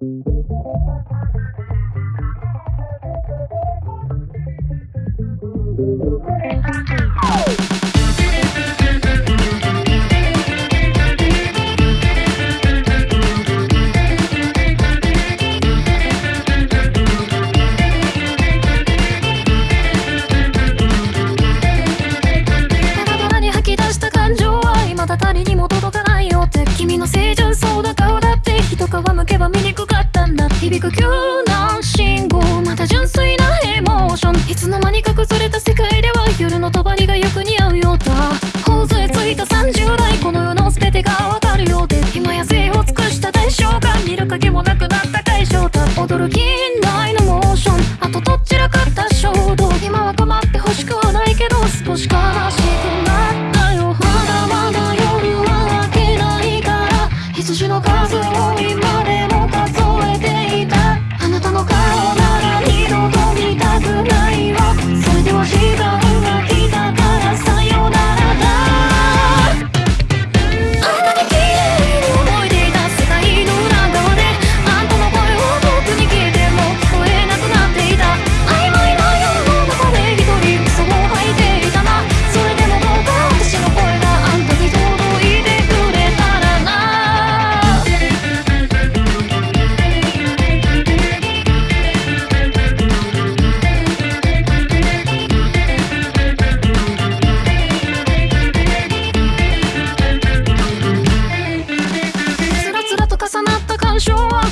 Thank you. 響く急な信号また純粋なエモーション。いつの間にか崩れた世界では夜のとばりがよく似合うようだ。頬杖ついた30代この世の全てがわかるようで。今や生を尽くした代償が見る影もなくなる。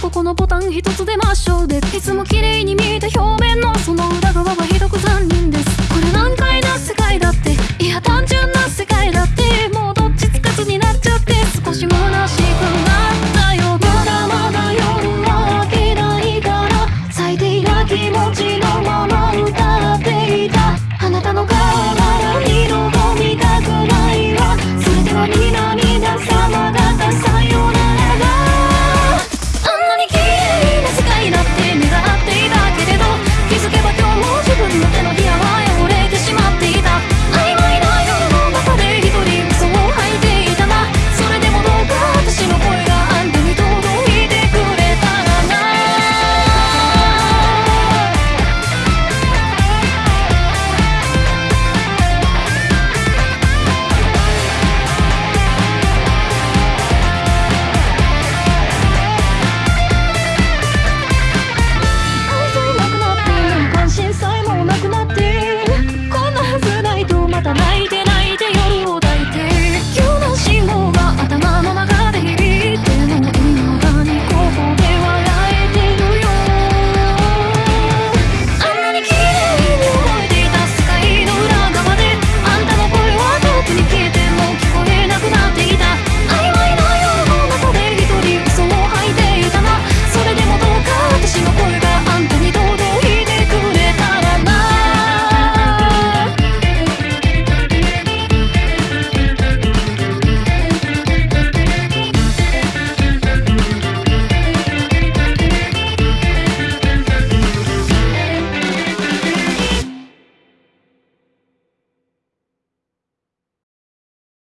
ここのボタン一つで真っ白でいつも綺麗に見えた表面のその裏側はたない